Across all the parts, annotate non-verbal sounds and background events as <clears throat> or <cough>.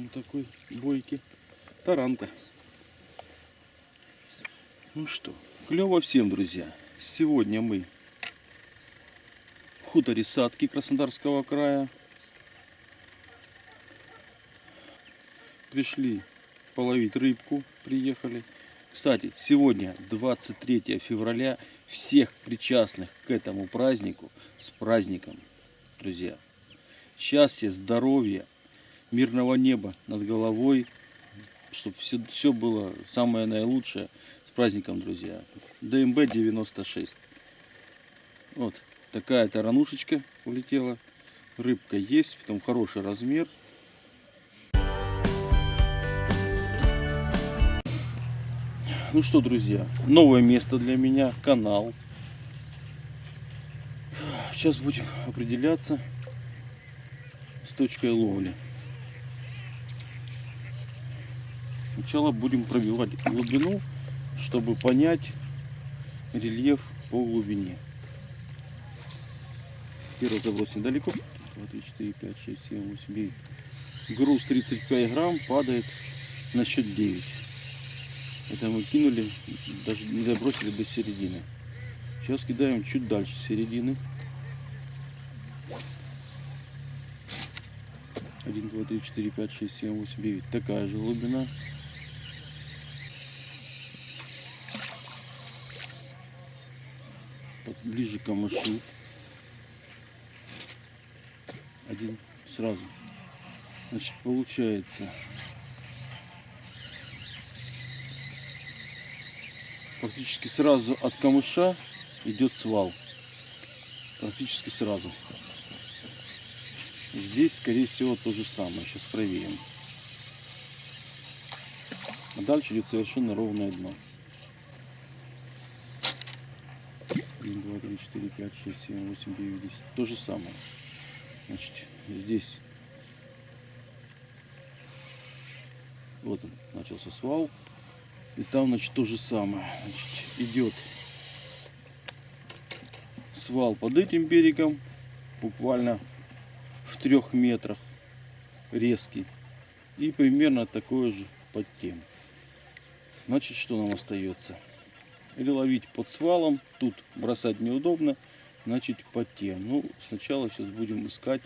он такой бойкий. Таранка. Ну что, клево всем, друзья. Сегодня мы в хуторе Садки Краснодарского края. Пришли половить рыбку, приехали. Кстати, сегодня 23 февраля. Всех причастных к этому празднику с праздником, друзья. Счастья, здоровья, мирного неба над головой, чтобы все, все было самое наилучшее. С праздником, друзья. ДМБ 96. Вот такая таранушечка улетела. Рыбка есть, потом хороший размер. Ну что, друзья, новое место для меня, канал. Сейчас будем определяться с точкой ловли. Сначала будем пробивать глубину, чтобы понять рельеф по глубине. Первый заброс недалеко. 2, 3, 4, 5, 6, 7, 8, 9. Груз 35 грамм падает на счет 9. Это мы кинули, даже не забросили до середины. Сейчас кидаем чуть дальше середины. 1, 2, 3, 4, 5, 6, 7, 8, 9. Такая же глубина. Ближе к камышу. Один сразу. Значит, получается практически сразу от камыша идет свал. Практически сразу. Здесь, скорее всего, то же самое. Сейчас проверим. А дальше идет совершенно ровное дно. 1, 2, 3, 4, 5, 6, 7, 8, 9, 10. То же самое. Значит, здесь вот он, начался свал. И там, значит, то же самое. Значит, идет свал под этим берегом, буквально в трех метрах резкий. И примерно такое же под тем. Значит, что нам остается? Или ловить под свалом, тут бросать неудобно, значит под тем. Ну, сначала сейчас будем искать,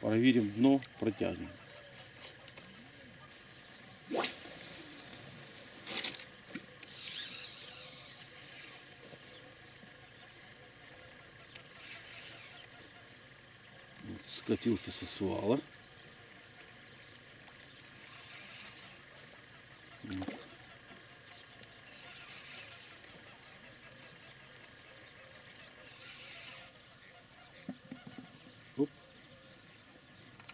проверим дно протяжным. скатился со свала.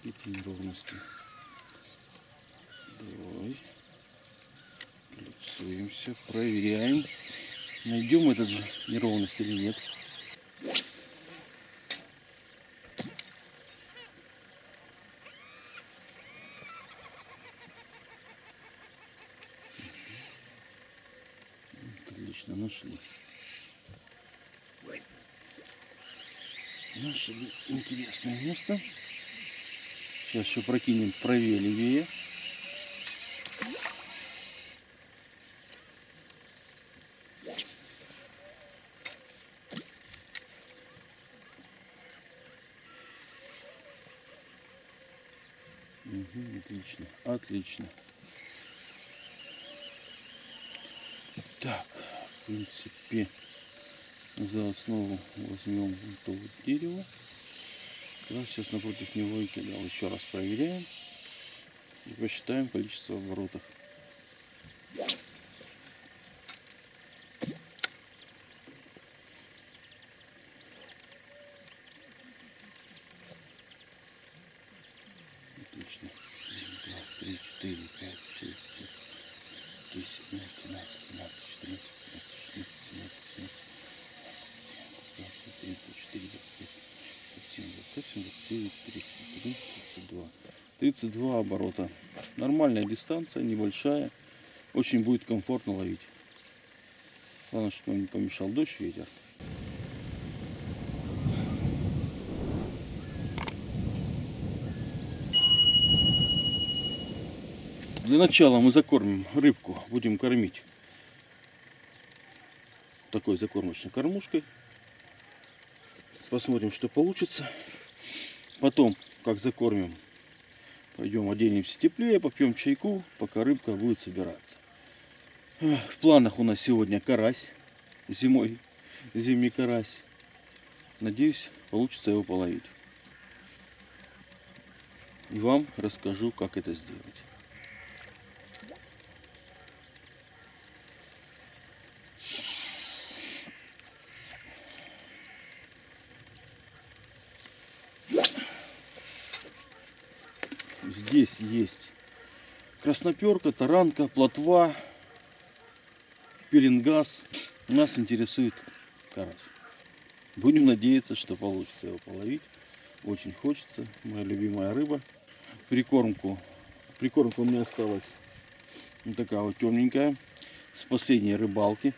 Эти неровности. Давай. Лицуемся, проверяем. Найдем этот же неровность или нет. Отлично, нашли. Нашли интересное место. Сейчас еще прокинем правее. Угу, отлично, отлично. Так, в принципе, за основу возьмем вот дерево. Как раз сейчас напротив него и кидал. Еще раз проверяем и посчитаем количество оборотов. Отлично. Один, два, три, четыре, пять, шесть, семь, десять, одиннадцать, двенадцать, четырнадцать, пятнадцать, шестнадцать, семнадцать, восемнадцать, девятнадцать, двадцать, двадцать один, двадцать два. 32 оборота. Нормальная дистанция, небольшая. Очень будет комфортно ловить. Главное, чтобы не помешал дождь, ветер. Для начала мы закормим рыбку, будем кормить такой закормочной кормушкой. Посмотрим, что получится. Потом, как закормим, пойдем оденемся теплее, попьем чайку, пока рыбка будет собираться. В планах у нас сегодня карась зимой, зимний карась. Надеюсь, получится его половить. И вам расскажу, как это сделать. Здесь есть красноперка, таранка, плотва, пеленгаз. Нас интересует карась. Будем надеяться, что получится его половить. Очень хочется. Моя любимая рыба. Прикормку. Прикормка у меня осталась вот такая вот темненькая. С последней рыбалки.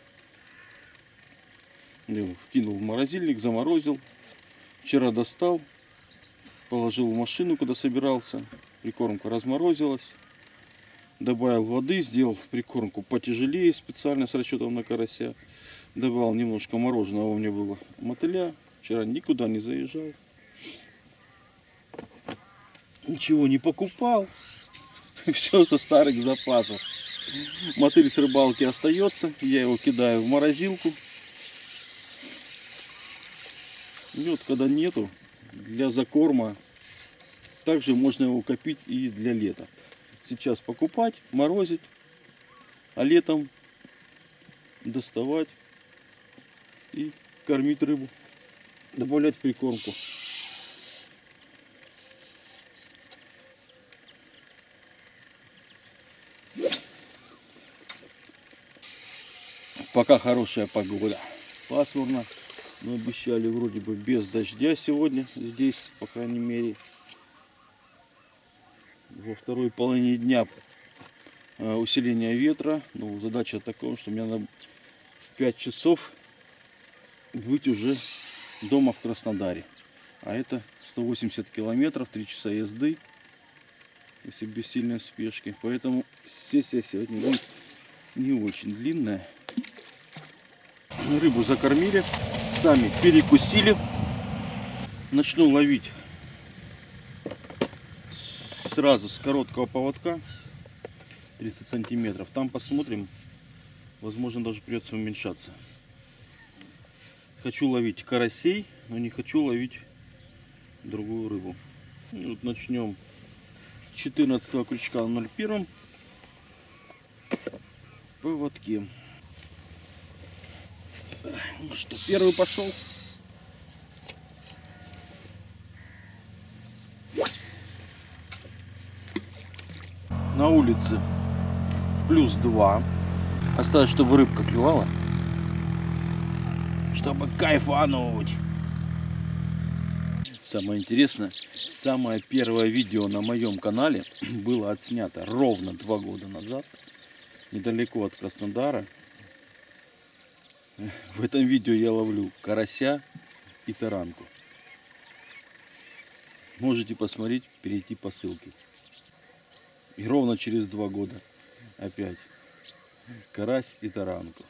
Я вкинул в морозильник, заморозил. Вчера достал. Положил в машину, когда собирался. Прикормка разморозилась. Добавил воды, сделал прикормку потяжелее специально с расчетом на карася. Добавил немножко мороженого, у меня было мотыля. Вчера никуда не заезжал. Ничего не покупал. <laughs> Все со старых запасов. Мотыль с рыбалки остается. Я его кидаю в морозилку. Вот когда нету, для закорма, также можно его копить и для лета сейчас покупать, морозить, а летом доставать и кормить рыбу, добавлять в прикормку. Пока хорошая погода. Пасмурно. Мы обещали вроде бы без дождя сегодня здесь, по крайней мере во второй половине дня э, усиление ветра. Ну, задача такая, что мне надо в 5 часов быть уже дома в Краснодаре. А это 180 километров, 3 часа езды, если без сильной спешки. Поэтому сессия сегодня будет не очень длинная. Рыбу закормили, сами перекусили. Начну ловить сразу с короткого поводка 30 сантиметров. Там посмотрим. Возможно, даже придется уменьшаться. Хочу ловить карасей, но не хочу ловить другую рыбу. И вот начнем 14 крючка на 01 поводке. Ну что, первый пошел. На улице плюс 2. Осталось, чтобы рыбка клювала. Чтобы кайфануть. Самое интересное, самое первое видео на моем канале <clears throat> было отснято ровно два года назад, недалеко от Краснодара. В этом видео я ловлю карася и таранку. Можете посмотреть, перейти по ссылке. И ровно через два года опять карась и таранку.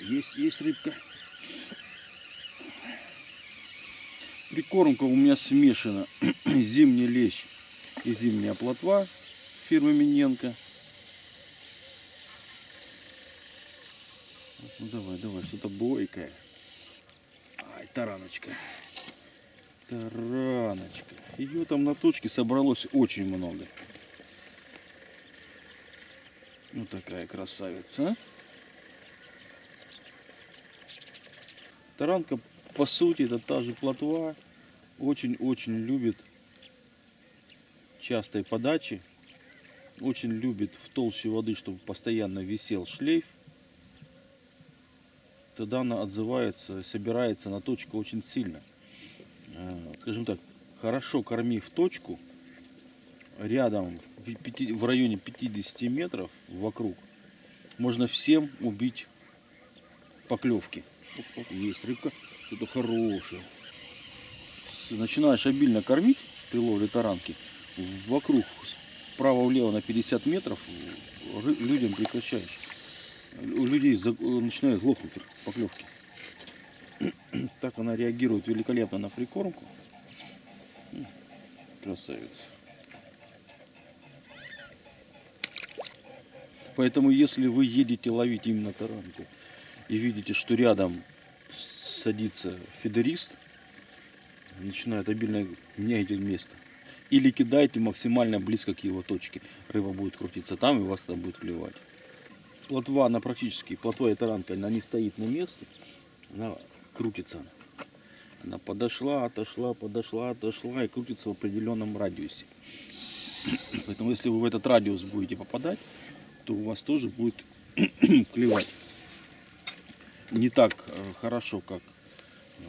Есть, есть рыбка. Прикормка у меня смешана. <clears throat> Зимний лещ и зимняя плотва фирмы Миненко. Ну давай, давай, что-то бойкое. Ай, тараночка. Тараночка. Ее там на точке собралось очень много. Вот такая красавица. А? Таранка, по сути, это та же плотва. Очень-очень любит частой подачи. Очень любит в толще воды, чтобы постоянно висел шлейф. Тогда она отзывается, собирается на точку очень сильно. Э, скажем так, хорошо кормив точку, рядом в районе 50 метров вокруг, можно всем убить поклевки. Есть рыбка, что-то хорошее. Начинаешь обильно кормить при ловле таранки, вокруг вправо-влево на 50 метров, людям прекращаешь. У людей начинают глохнуть поклевки. <clears throat> Так она реагирует великолепно на прикормку. Красавица. Поэтому если вы едете ловить именно таранку и видите, что рядом садится фидерист, начинает обильно меняйте место. Или кидайте максимально близко к его точке. Рыба будет крутиться там, и вас там будет клевать. Плотва, она практически, плотва и таранка, она не стоит на месте, она крутится. Она, подошла, отошла, подошла, отошла и крутится в определенном радиусе. <clears throat> Поэтому если вы в этот радиус будете попадать, то у вас тоже будет <clears throat> клевать. Не так э, хорошо, как э,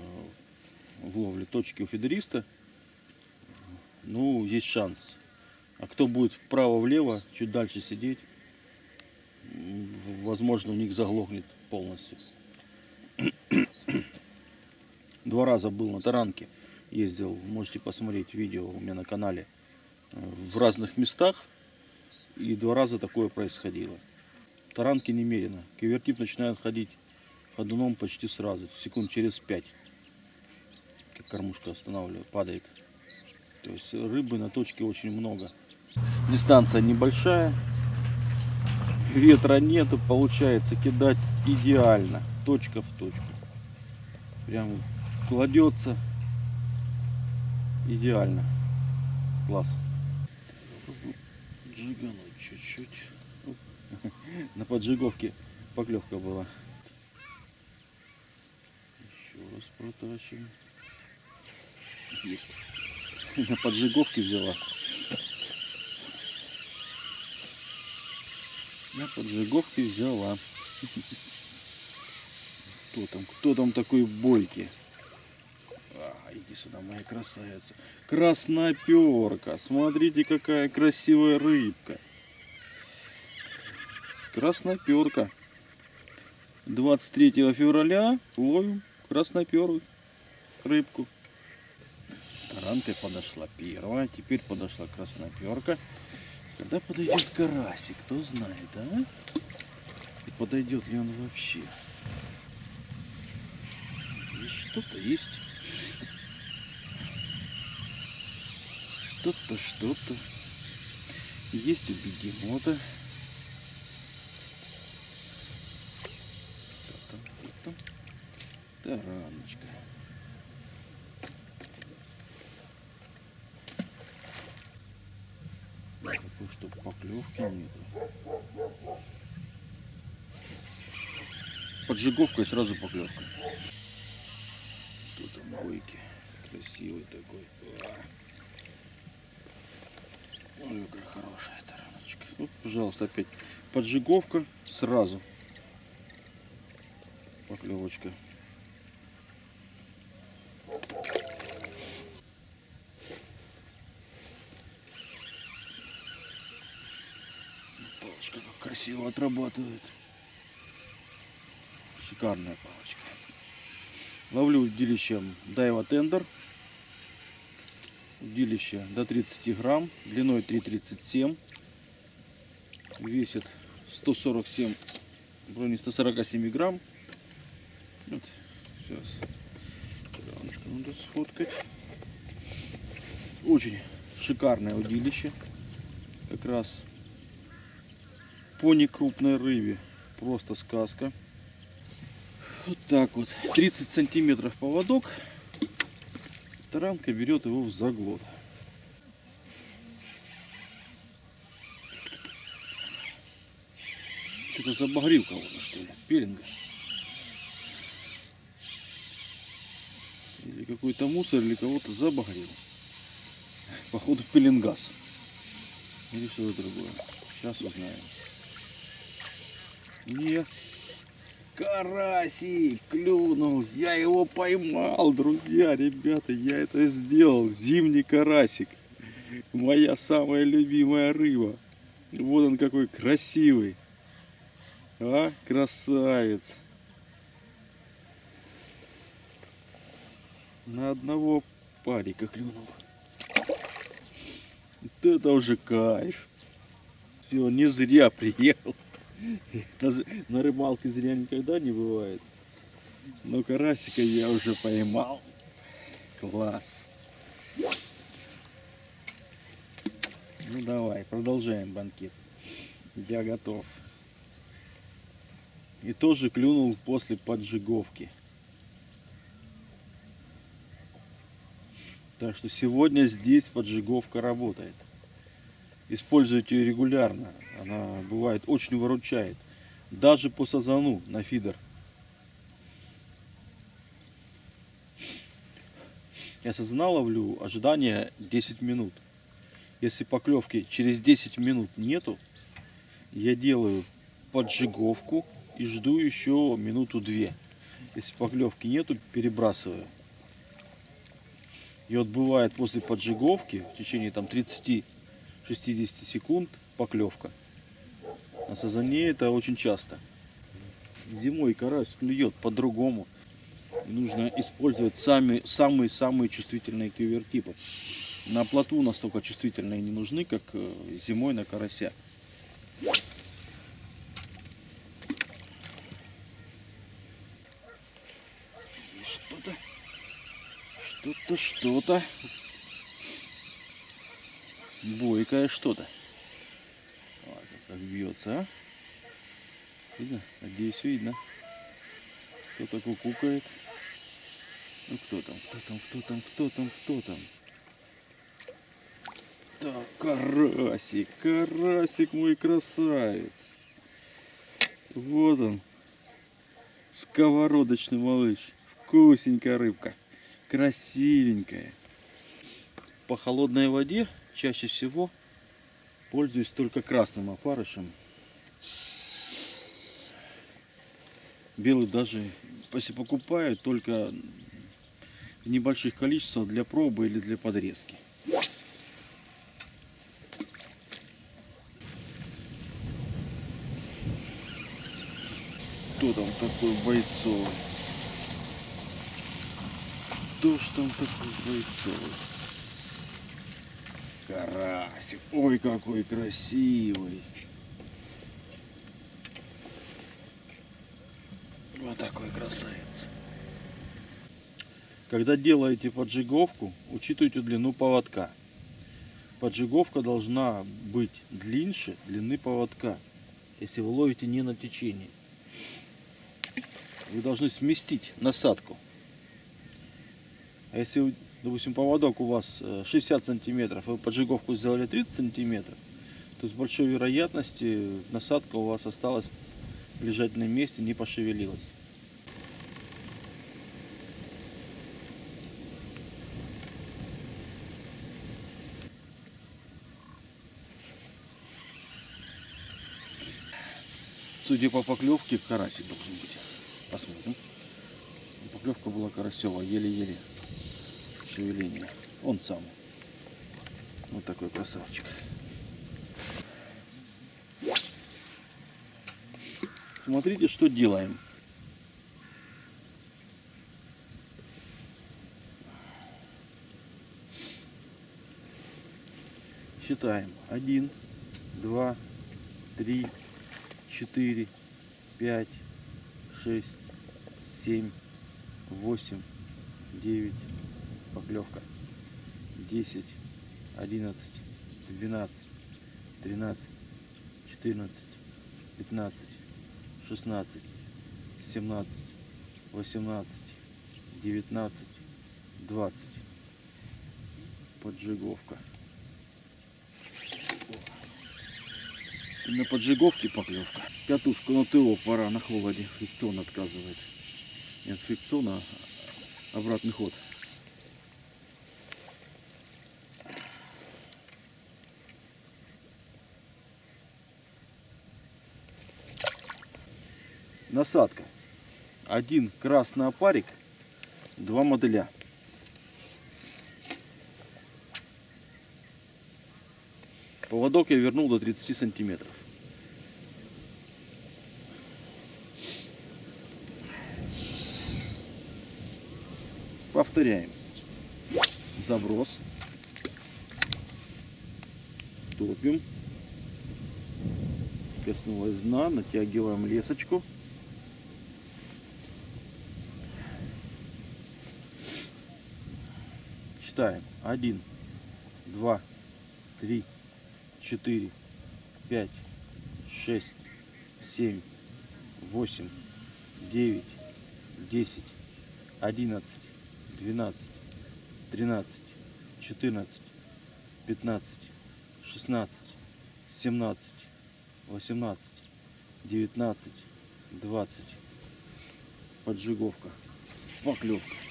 в ловле точки у фидериста. Ну, есть шанс. А кто будет вправо-влево, чуть дальше сидеть, возможно, у них заглохнет полностью. Два раза был на таранке, ездил, можете посмотреть видео у меня на канале, э, в разных местах, и два раза такое происходило. Таранки немерено. Кивертип начинает ходить ходуном почти сразу, секунд через пять, как кормушка останавливает, падает. То есть рыбы на точке очень много. Дистанция небольшая, ветра нету, получается кидать идеально, точка в точку. Прям кладется идеально. Класс. Джигануть чуть-чуть. <laughs> На поджиговке поклевка была. Еще раз протащим. Есть. <laughs> На поджиговке взяла. На поджиговке взяла. <laughs> Кто там? Кто там такой бойкий? Иди сюда, моя красавица. Красноперка. Смотрите, какая красивая рыбка. Красноперка. 23 февраля ловим красноперую рыбку. Таранка подошла первая, теперь подошла красноперка. Когда подойдет карасик, кто знает, а? И подойдет ли он вообще? Что-то есть. Что-то, что-то. Есть у бегемота. Кто там, кто там? Тараночка. Такой, чтобы поклевки нету. Поджиговка и сразу поклевка. Кто там бойки? Красивый такой. Ой, какая хорошая тараночка. Вот, пожалуйста, опять поджиговка сразу. Поклевочка. Палочка как красиво отрабатывает. Шикарная палочка. Ловлю удилищем Дайва Тендер. Удилище до 30 грамм, длиной 3,37. Весит 147, в районе 147 грамм. Вот, сейчас. Рамочку надо сфоткать. Очень шикарное удилище. Как раз по некрупной рыбе. Просто сказка. Вот так вот. 30 сантиметров поводок. Таранка берет его в заглот. Что-то забагрил кого-то, что ли? Пеленга. Или какой-то мусор, или кого-то забагрил. Походу пеленгаз. Или что-то другое. Сейчас узнаем. Нет. Карасик клюнул. Я его поймал, друзья, ребята. Я это сделал. Зимний карасик. Моя самая любимая рыба. Вот он какой красивый. А, красавец. На одного парика клюнул. Вот это уже кайф. он не зря приехал. З- На рыбалке зря никогда не бывает. Но карасика я уже поймал. Класс. Ну давай, продолжаем банкет. Я готов. И тоже клюнул после поджиговки. Так что сегодня здесь поджиговка работает. Используйте ее регулярно. Она бывает очень выручает. Даже по сазану на фидер. Я сазана ловлю ожидание 10 минут. Если поклевки через 10 минут нету, я делаю поджиговку и жду еще минуту-две. Если поклевки нету, перебрасываю. И вот бывает после поджиговки в течение там 30-60 секунд поклевка. На сазане это очень часто. Зимой карась клюет по-другому. Нужно использовать самые-самые чувствительные кивертипы. На плоту настолько чувствительные не нужны, как э, зимой на карася. Что-то, что-то, что-то. Бойкое что-то. Вот как бьется, а? Видно? Надеюсь, видно. Кто-то кукукает. Ну кто там, кто там, кто там, кто там, кто там? Так, карасик, карасик мой красавец. Вот он. Сковородочный малыш. Вкусненькая рыбка. Красивенькая. По холодной воде чаще всего пользуюсь только красным опарышем. Белый даже, если покупаю, только в небольших количествах для пробы или для подрезки. Кто там такой бойцовый? Кто ж там такой бойцовый? Карасик. Ой, какой красивый. Вот такой красавец. Когда делаете поджиговку, учитывайте длину поводка. Поджиговка должна быть длиннее длины поводка, если вы ловите не на течении. Вы должны сместить насадку. А если, допустим, поводок у вас э, 60 сантиметров, вы поджиговку сделали 30 сантиметров, то с большой вероятностью насадка у вас осталась лежать на месте, не пошевелилась. Судя по поклевке, карасик должен быть. Посмотрим. Поклевка была карасевая, еле-еле. Шевеление. Он сам. Вот такой красавчик. Смотрите, что делаем. Считаем. Один, два, три, четыре, пять, шесть, семь, восемь, девять, поклевка, десять, одиннадцать, двенадцать, тринадцать, четырнадцать, пятнадцать, шестнадцать, семнадцать, восемнадцать, девятнадцать, двадцать. Поджиговка. И на поджиговке поклевка. Катушку на ТО пора на холоде. Фрикцион отказывает. Нет фрикциона, а обратный ход. Насадка. Один красный опарик, два моделя. Поводок я вернул до 30 сантиметров. Повторяем. Заброс. Топим. коснулась дна, натягиваем лесочку. Считаем. Один, два, три, четыре, пять, шесть, семь, восемь, девять, десять, одиннадцать, двенадцать, тринадцать, четырнадцать, пятнадцать, шестнадцать, семнадцать, восемнадцать, девятнадцать, двадцать. Поджиговка. Поклевка.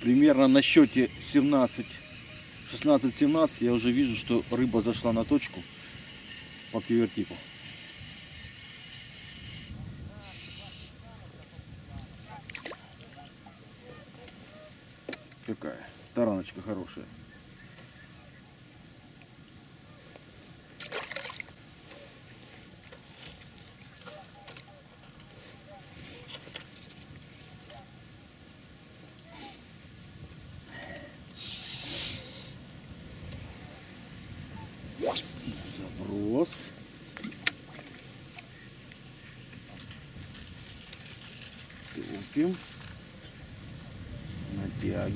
Примерно на счете 17, 16-17 я уже вижу, что рыба зашла на точку по кивертипу. Какая тараночка хорошая. Заброс. Тупим.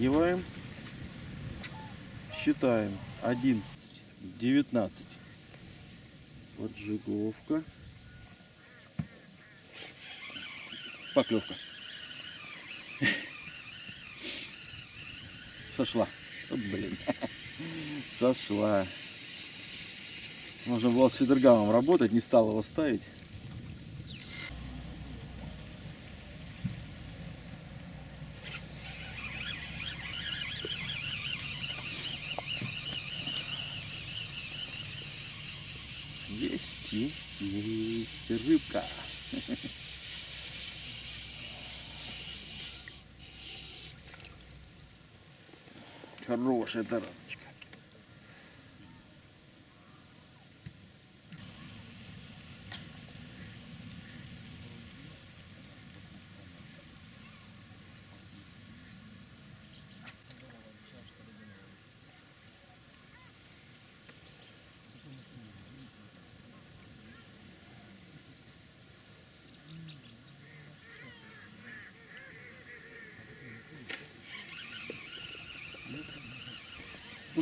Натягиваем. Считаем. 11, 19. Поджиговка. Поклевка. Сошла. О, блин. Сошла. Можно было с фидергамом работать, не стал его ставить. Есть, есть, есть рыбка. Хорошая тараночка.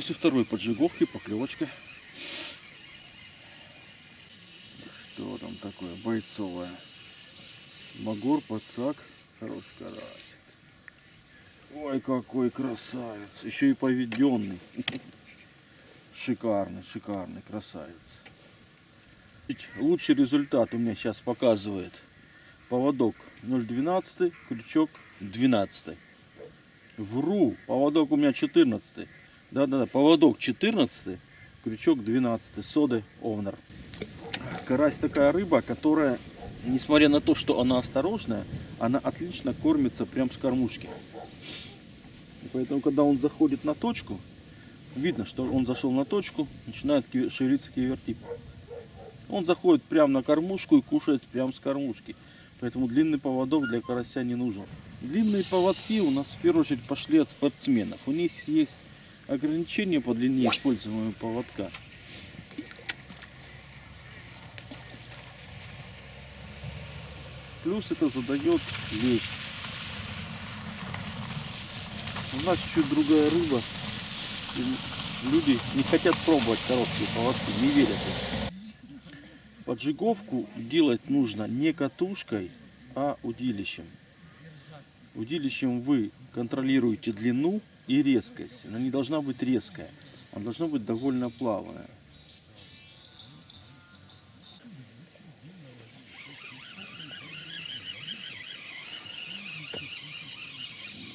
После второй поджиговки поклевочка. Что там такое бойцовое? Магор, пацак, хороший карась. Ой, какой красавец. Еще и поведенный. <laughs> Шикарный, шикарный красавец. Лучший результат у меня сейчас показывает поводок 0,12, крючок 12. Вру, поводок у меня 14. Да-да-да, поводок 14, крючок 12, соды овнер. Карась такая рыба, которая, несмотря на то, что она осторожная, она отлично кормится прям с кормушки. Поэтому, когда он заходит на точку, видно, что он зашел на точку, начинает шевелиться кивертип. Он заходит прямо на кормушку и кушает прямо с кормушки. Поэтому длинный поводок для карася не нужен. Длинные поводки у нас в первую очередь пошли от спортсменов. У них есть ограничения по длине используемого поводка. Плюс это задает лещ. У нас чуть другая рыба. Люди не хотят пробовать короткие поводки, не верят. Поджиговку делать нужно не катушкой, а удилищем. Удилищем вы контролируете длину и резкость. Она не должна быть резкая, она должна быть довольно плавная.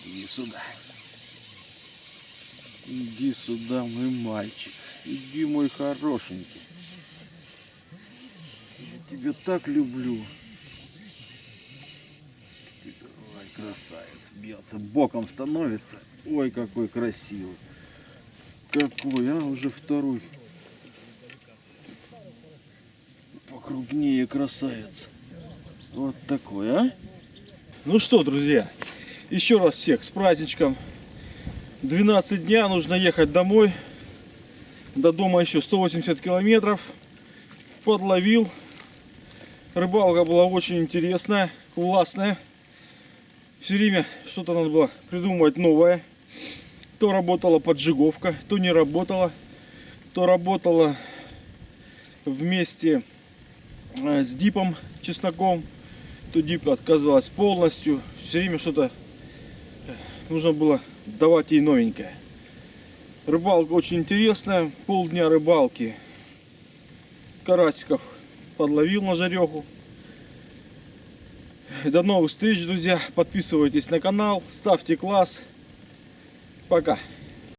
Иди сюда. Иди сюда, мой мальчик. Иди, мой хорошенький. Я тебя так люблю. Ой, красавец, бьется, боком становится. Ой, какой красивый. Какой, а, уже второй. Покрупнее красавец. Вот такой, а? Ну что, друзья, еще раз всех с праздничком. 12 дня, нужно ехать домой. До дома еще 180 километров. Подловил. Рыбалка была очень интересная, классная. Все время что-то надо было придумывать новое. То работала поджиговка, то не работала. То работала вместе э, с дипом чесноком. То дип отказывалась полностью. Все время что-то э, нужно было давать ей новенькое. Рыбалка очень интересная. Полдня рыбалки. Карасиков подловил на жареху. До новых встреч, друзья. Подписывайтесь на канал, ставьте класс. Пока.